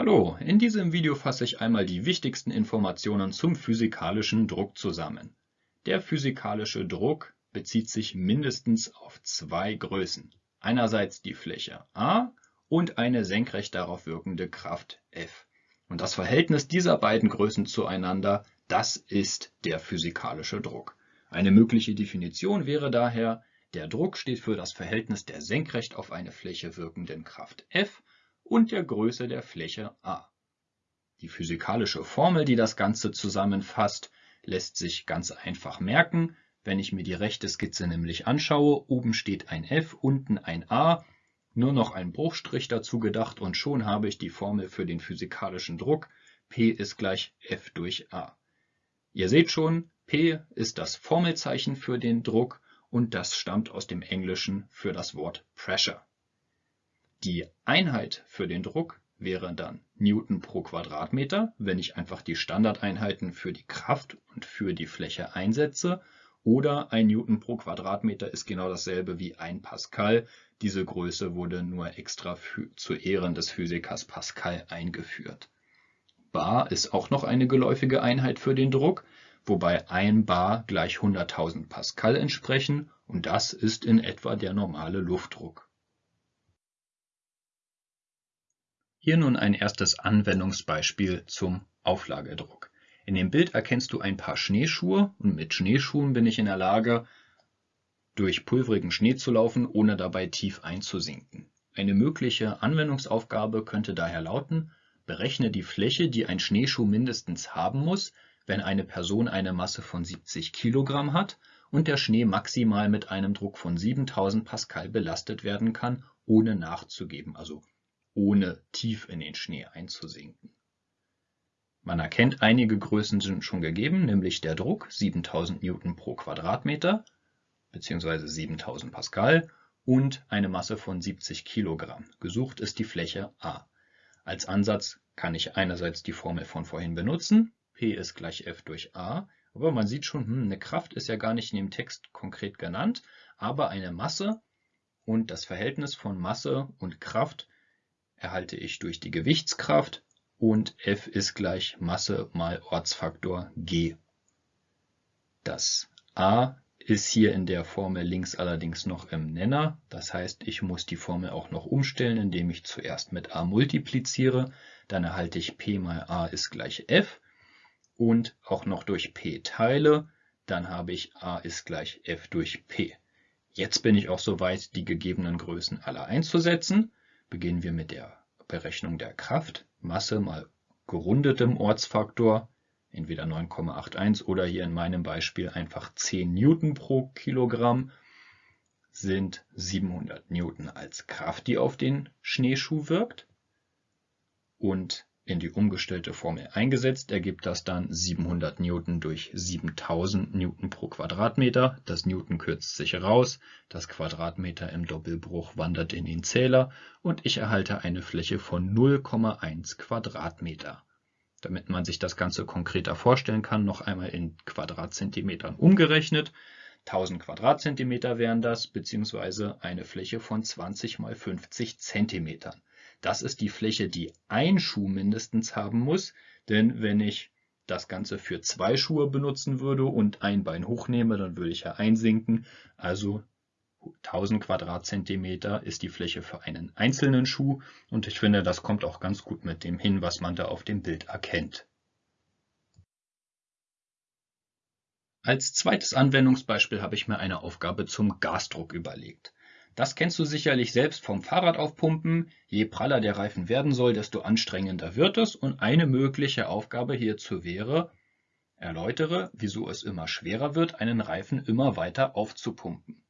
Hallo, in diesem Video fasse ich einmal die wichtigsten Informationen zum physikalischen Druck zusammen. Der physikalische Druck bezieht sich mindestens auf zwei Größen. Einerseits die Fläche A und eine senkrecht darauf wirkende Kraft F. Und das Verhältnis dieser beiden Größen zueinander, das ist der physikalische Druck. Eine mögliche Definition wäre daher, der Druck steht für das Verhältnis der senkrecht auf eine Fläche wirkenden Kraft F und der Größe der Fläche a. Die physikalische Formel, die das Ganze zusammenfasst, lässt sich ganz einfach merken. Wenn ich mir die rechte Skizze nämlich anschaue, oben steht ein F, unten ein A, nur noch ein Bruchstrich dazu gedacht und schon habe ich die Formel für den physikalischen Druck. P ist gleich F durch A. Ihr seht schon, P ist das Formelzeichen für den Druck und das stammt aus dem Englischen für das Wort Pressure. Die Einheit für den Druck wäre dann Newton pro Quadratmeter, wenn ich einfach die Standardeinheiten für die Kraft und für die Fläche einsetze. Oder ein Newton pro Quadratmeter ist genau dasselbe wie ein Pascal. Diese Größe wurde nur extra für, zu Ehren des Physikers Pascal eingeführt. Bar ist auch noch eine geläufige Einheit für den Druck, wobei ein Bar gleich 100.000 Pascal entsprechen und das ist in etwa der normale Luftdruck. Hier nun ein erstes Anwendungsbeispiel zum Auflagedruck. In dem Bild erkennst du ein paar Schneeschuhe und mit Schneeschuhen bin ich in der Lage, durch pulverigen Schnee zu laufen, ohne dabei tief einzusinken. Eine mögliche Anwendungsaufgabe könnte daher lauten, berechne die Fläche, die ein Schneeschuh mindestens haben muss, wenn eine Person eine Masse von 70 Kilogramm hat und der Schnee maximal mit einem Druck von 7000 Pascal belastet werden kann, ohne nachzugeben, also ohne tief in den Schnee einzusinken. Man erkennt, einige Größen sind schon gegeben, nämlich der Druck 7000 Newton pro Quadratmeter bzw. 7000 Pascal und eine Masse von 70 Kilogramm. Gesucht ist die Fläche A. Als Ansatz kann ich einerseits die Formel von vorhin benutzen, P ist gleich F durch A, aber man sieht schon, hm, eine Kraft ist ja gar nicht in dem Text konkret genannt, aber eine Masse und das Verhältnis von Masse und Kraft erhalte ich durch die Gewichtskraft und F ist gleich Masse mal Ortsfaktor g. Das a ist hier in der Formel links allerdings noch im Nenner. Das heißt, ich muss die Formel auch noch umstellen, indem ich zuerst mit a multipliziere. Dann erhalte ich p mal a ist gleich f und auch noch durch p teile. Dann habe ich a ist gleich f durch p. Jetzt bin ich auch soweit, die gegebenen Größen alle einzusetzen beginnen wir mit der Berechnung der Kraft. Masse mal gerundetem Ortsfaktor, entweder 9,81 oder hier in meinem Beispiel einfach 10 Newton pro Kilogramm, sind 700 Newton als Kraft, die auf den Schneeschuh wirkt. Und in die umgestellte Formel eingesetzt, ergibt das dann 700 Newton durch 7000 Newton pro Quadratmeter. Das Newton kürzt sich raus, das Quadratmeter im Doppelbruch wandert in den Zähler und ich erhalte eine Fläche von 0,1 Quadratmeter. Damit man sich das Ganze konkreter vorstellen kann, noch einmal in Quadratzentimetern umgerechnet. 1000 Quadratzentimeter wären das, beziehungsweise eine Fläche von 20 mal 50 Zentimetern. Das ist die Fläche, die ein Schuh mindestens haben muss, denn wenn ich das Ganze für zwei Schuhe benutzen würde und ein Bein hochnehme, dann würde ich ja einsinken. Also 1000 Quadratzentimeter ist die Fläche für einen einzelnen Schuh und ich finde, das kommt auch ganz gut mit dem hin, was man da auf dem Bild erkennt. Als zweites Anwendungsbeispiel habe ich mir eine Aufgabe zum Gasdruck überlegt. Das kennst du sicherlich selbst vom Fahrrad aufpumpen. Je praller der Reifen werden soll, desto anstrengender wird es. Und eine mögliche Aufgabe hierzu wäre, erläutere, wieso es immer schwerer wird, einen Reifen immer weiter aufzupumpen.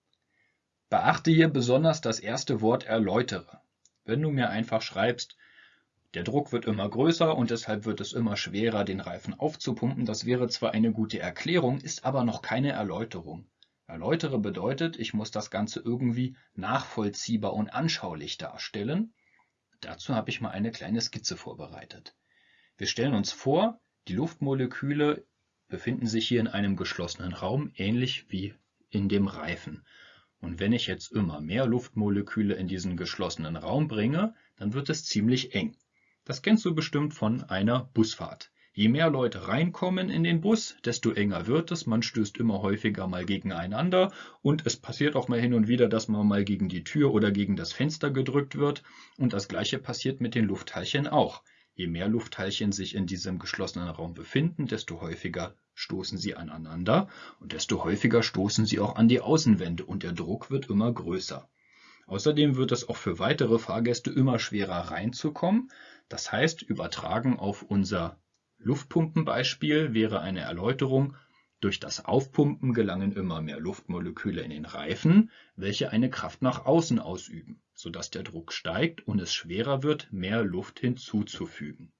Beachte hier besonders das erste Wort erläutere. Wenn du mir einfach schreibst, der Druck wird immer größer und deshalb wird es immer schwerer, den Reifen aufzupumpen, das wäre zwar eine gute Erklärung, ist aber noch keine Erläuterung. Erläutere bedeutet, ich muss das Ganze irgendwie nachvollziehbar und anschaulich darstellen. Dazu habe ich mal eine kleine Skizze vorbereitet. Wir stellen uns vor, die Luftmoleküle befinden sich hier in einem geschlossenen Raum, ähnlich wie in dem Reifen. Und wenn ich jetzt immer mehr Luftmoleküle in diesen geschlossenen Raum bringe, dann wird es ziemlich eng. Das kennst du bestimmt von einer Busfahrt. Je mehr Leute reinkommen in den Bus, desto enger wird es. Man stößt immer häufiger mal gegeneinander und es passiert auch mal hin und wieder, dass man mal gegen die Tür oder gegen das Fenster gedrückt wird. Und das gleiche passiert mit den Luftteilchen auch. Je mehr Luftteilchen sich in diesem geschlossenen Raum befinden, desto häufiger stoßen sie aneinander und desto häufiger stoßen sie auch an die Außenwände und der Druck wird immer größer. Außerdem wird es auch für weitere Fahrgäste immer schwerer reinzukommen. Das heißt, übertragen auf unser Luftpumpenbeispiel wäre eine Erläuterung, durch das Aufpumpen gelangen immer mehr Luftmoleküle in den Reifen, welche eine Kraft nach außen ausüben, sodass der Druck steigt und es schwerer wird, mehr Luft hinzuzufügen.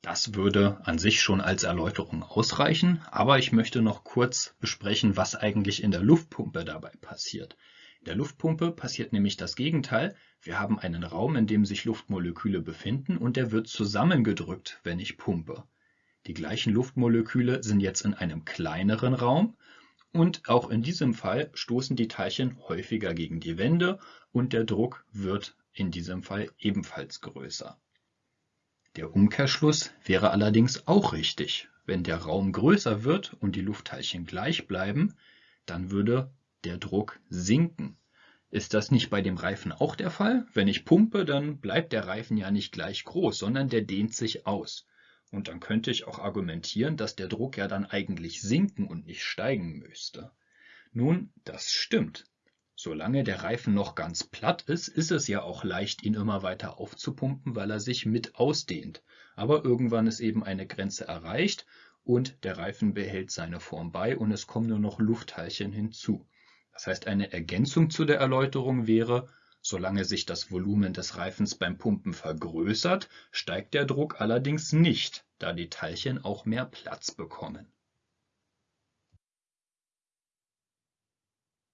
Das würde an sich schon als Erläuterung ausreichen, aber ich möchte noch kurz besprechen, was eigentlich in der Luftpumpe dabei passiert. In der Luftpumpe passiert nämlich das Gegenteil. Wir haben einen Raum, in dem sich Luftmoleküle befinden und der wird zusammengedrückt, wenn ich pumpe. Die gleichen Luftmoleküle sind jetzt in einem kleineren Raum und auch in diesem Fall stoßen die Teilchen häufiger gegen die Wände und der Druck wird in diesem Fall ebenfalls größer. Der Umkehrschluss wäre allerdings auch richtig. Wenn der Raum größer wird und die Luftteilchen gleich bleiben, dann würde der Druck sinken. Ist das nicht bei dem Reifen auch der Fall? Wenn ich pumpe, dann bleibt der Reifen ja nicht gleich groß, sondern der dehnt sich aus. Und dann könnte ich auch argumentieren, dass der Druck ja dann eigentlich sinken und nicht steigen müsste. Nun, das stimmt. Solange der Reifen noch ganz platt ist, ist es ja auch leicht, ihn immer weiter aufzupumpen, weil er sich mit ausdehnt. Aber irgendwann ist eben eine Grenze erreicht und der Reifen behält seine Form bei und es kommen nur noch Luftteilchen hinzu. Das heißt, eine Ergänzung zu der Erläuterung wäre, solange sich das Volumen des Reifens beim Pumpen vergrößert, steigt der Druck allerdings nicht, da die Teilchen auch mehr Platz bekommen.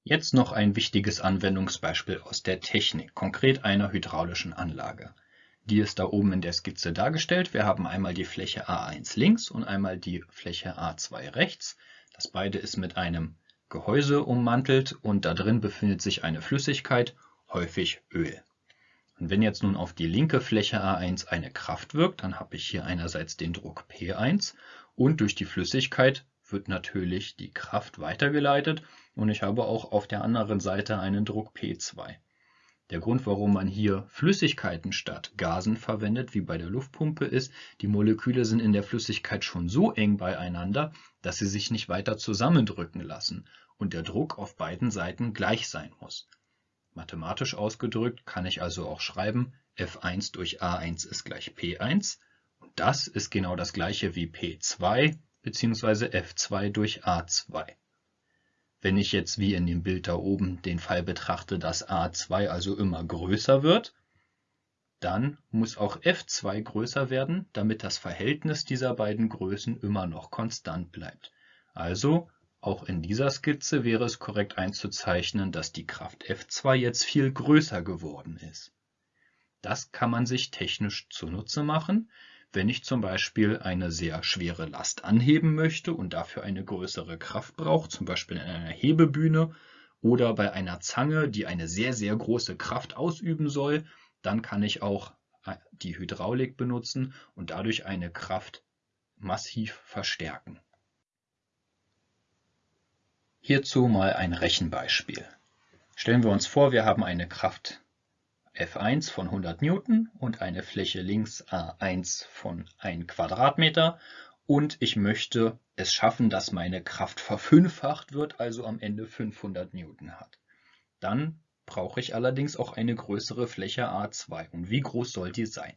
Jetzt noch ein wichtiges Anwendungsbeispiel aus der Technik, konkret einer hydraulischen Anlage. Die ist da oben in der Skizze dargestellt. Wir haben einmal die Fläche A1 links und einmal die Fläche A2 rechts. Das beide ist mit einem Gehäuse ummantelt und da drin befindet sich eine Flüssigkeit, häufig Öl. Und wenn jetzt nun auf die linke Fläche A1 eine Kraft wirkt, dann habe ich hier einerseits den Druck P1 und durch die Flüssigkeit wird natürlich die Kraft weitergeleitet und ich habe auch auf der anderen Seite einen Druck P2. Der Grund, warum man hier Flüssigkeiten statt Gasen verwendet, wie bei der Luftpumpe, ist, die Moleküle sind in der Flüssigkeit schon so eng beieinander, dass sie sich nicht weiter zusammendrücken lassen und der Druck auf beiden Seiten gleich sein muss. Mathematisch ausgedrückt kann ich also auch schreiben, F1 durch A1 ist gleich P1 und das ist genau das gleiche wie P2 bzw. F2 durch A2. Wenn ich jetzt wie in dem Bild da oben den Fall betrachte, dass a2 also immer größer wird, dann muss auch f2 größer werden, damit das Verhältnis dieser beiden Größen immer noch konstant bleibt. Also auch in dieser Skizze wäre es korrekt einzuzeichnen, dass die Kraft F2 jetzt viel größer geworden ist. Das kann man sich technisch zunutze machen, wenn ich zum Beispiel eine sehr schwere Last anheben möchte und dafür eine größere Kraft brauche, zum Beispiel in einer Hebebühne oder bei einer Zange, die eine sehr, sehr große Kraft ausüben soll, dann kann ich auch äh, die Hydraulik benutzen und dadurch eine Kraft massiv verstärken. Hierzu mal ein Rechenbeispiel. Stellen wir uns vor, wir haben eine Kraft F1 von 100 Newton und eine Fläche links A1 von 1 Quadratmeter und ich möchte es schaffen, dass meine Kraft verfünffacht wird, also am Ende 500 Newton hat. Dann brauche ich allerdings auch eine größere Fläche A2. Und wie groß soll die sein?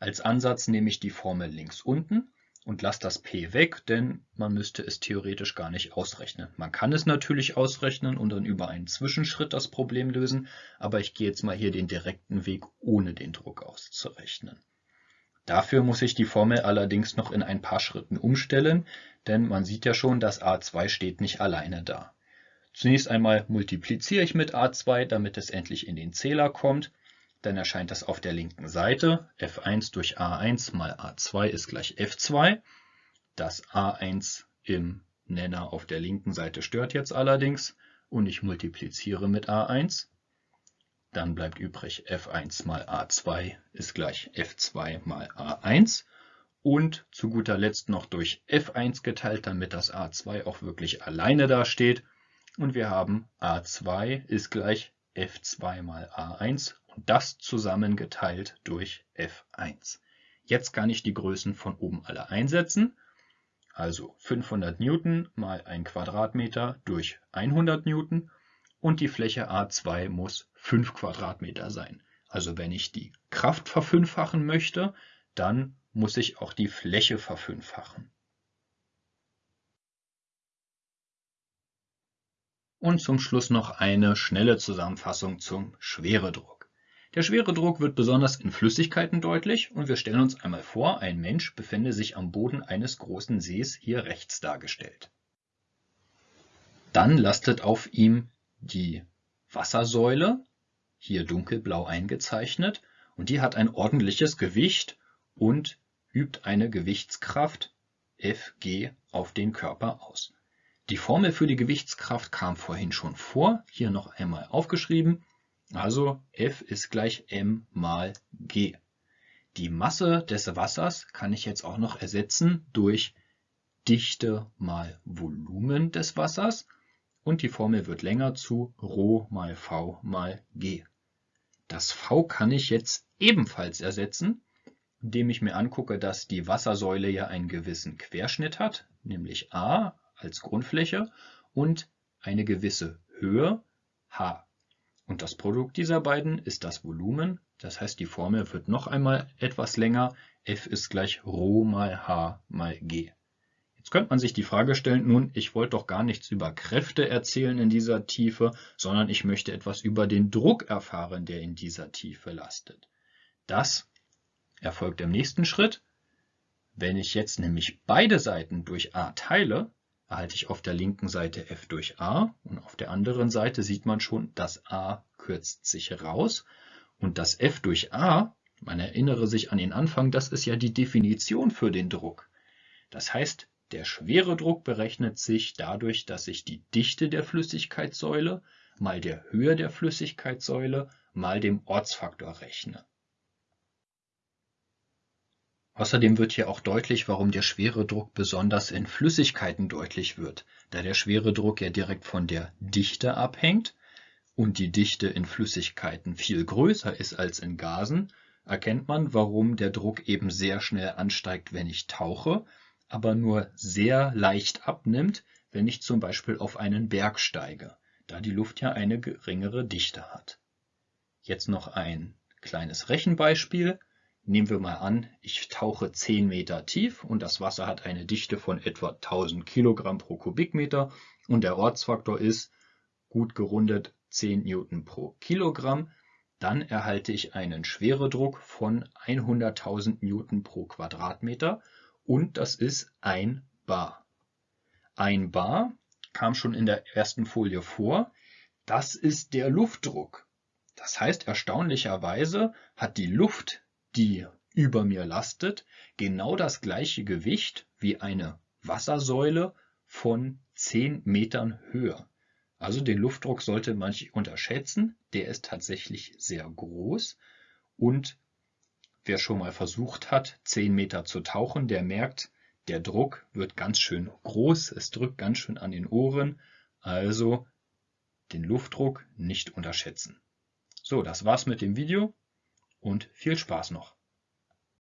Als Ansatz nehme ich die Formel links unten und lasse das p weg, denn man müsste es theoretisch gar nicht ausrechnen. Man kann es natürlich ausrechnen und dann über einen Zwischenschritt das Problem lösen, aber ich gehe jetzt mal hier den direkten Weg, ohne den Druck auszurechnen. Dafür muss ich die Formel allerdings noch in ein paar Schritten umstellen, denn man sieht ja schon, dass a2 steht nicht alleine da. Zunächst einmal multipliziere ich mit a2, damit es endlich in den Zähler kommt dann erscheint das auf der linken Seite. f1 durch a1 mal a2 ist gleich f2. Das a1 im Nenner auf der linken Seite stört jetzt allerdings und ich multipliziere mit a1. dann bleibt übrig F1 mal A2 ist gleich F2 mal A1 und zu guter Letzt noch durch F1 geteilt, damit das A2 auch wirklich alleine dasteht. Und wir haben A2 ist gleich F2 mal A1 und das zusammen geteilt durch F1. Jetzt kann ich die Größen von oben alle einsetzen. Also 500 Newton mal 1 Quadratmeter durch 100 Newton und die Fläche A2 muss 5 Quadratmeter sein. Also wenn ich die Kraft verfünffachen möchte, dann muss ich auch die Fläche verfünffachen. Und zum Schluss noch eine schnelle Zusammenfassung zum Schweredruck. Der Schweredruck wird besonders in Flüssigkeiten deutlich und wir stellen uns einmal vor, ein Mensch befände sich am Boden eines großen Sees, hier rechts dargestellt. Dann lastet auf ihm die Wassersäule, hier dunkelblau eingezeichnet, und die hat ein ordentliches Gewicht und übt eine Gewichtskraft Fg auf den Körper aus. Die Formel für die Gewichtskraft kam vorhin schon vor, hier noch einmal aufgeschrieben. Also F ist gleich m mal g. Die Masse des Wassers kann ich jetzt auch noch ersetzen durch Dichte mal Volumen des Wassers und die Formel wird länger zu Rho mal V mal G. Das V kann ich jetzt ebenfalls ersetzen, indem ich mir angucke, dass die Wassersäule ja einen gewissen Querschnitt hat, nämlich A als Grundfläche und eine gewisse Höhe H. Und das Produkt dieser beiden ist das Volumen, das heißt die Formel wird noch einmal etwas länger, F ist gleich Rho mal H mal G. Jetzt könnte man sich die Frage stellen, nun, ich wollte doch gar nichts über Kräfte erzählen in dieser Tiefe, sondern ich möchte etwas über den Druck erfahren, der in dieser Tiefe lastet. Das erfolgt im nächsten Schritt. Wenn ich jetzt nämlich beide Seiten durch a teile, erhalte ich auf der linken Seite f durch a und auf der anderen Seite sieht man schon, das a kürzt sich raus und das f durch a, man erinnere sich an den Anfang, das ist ja die Definition für den Druck. Das heißt, der Schweredruck berechnet sich dadurch, dass ich die Dichte der Flüssigkeitssäule mal der Höhe der Flüssigkeitssäule mal dem Ortsfaktor rechne. Außerdem wird hier auch deutlich, warum der Schweredruck besonders in Flüssigkeiten deutlich wird, da der Schweredruck ja direkt von der Dichte abhängt und die Dichte in Flüssigkeiten viel größer ist als in Gasen, erkennt man, warum der Druck eben sehr schnell ansteigt, wenn ich tauche, aber nur sehr leicht abnimmt, wenn ich zum Beispiel auf einen Berg steige, da die Luft ja eine geringere Dichte hat. Jetzt noch ein kleines Rechenbeispiel. Nehmen wir mal an, ich tauche 10 Meter tief und das Wasser hat eine Dichte von etwa 1000 Kilogramm pro Kubikmeter und der Ortsfaktor ist gut gerundet 10 Newton pro Kilogramm. Dann erhalte ich einen Schweredruck von 100.000 Newton pro Quadratmeter und das ist ein Bar. Ein Bar kam schon in der ersten Folie vor. Das ist der Luftdruck. Das heißt, erstaunlicherweise hat die Luft, die über mir lastet, genau das gleiche Gewicht wie eine Wassersäule von 10 Metern Höhe. Also den Luftdruck sollte man nicht unterschätzen. Der ist tatsächlich sehr groß und Wer schon mal versucht hat, 10 Meter zu tauchen, der merkt, der Druck wird ganz schön groß, es drückt ganz schön an den Ohren, also den Luftdruck nicht unterschätzen. So, das war's mit dem Video und viel Spaß noch.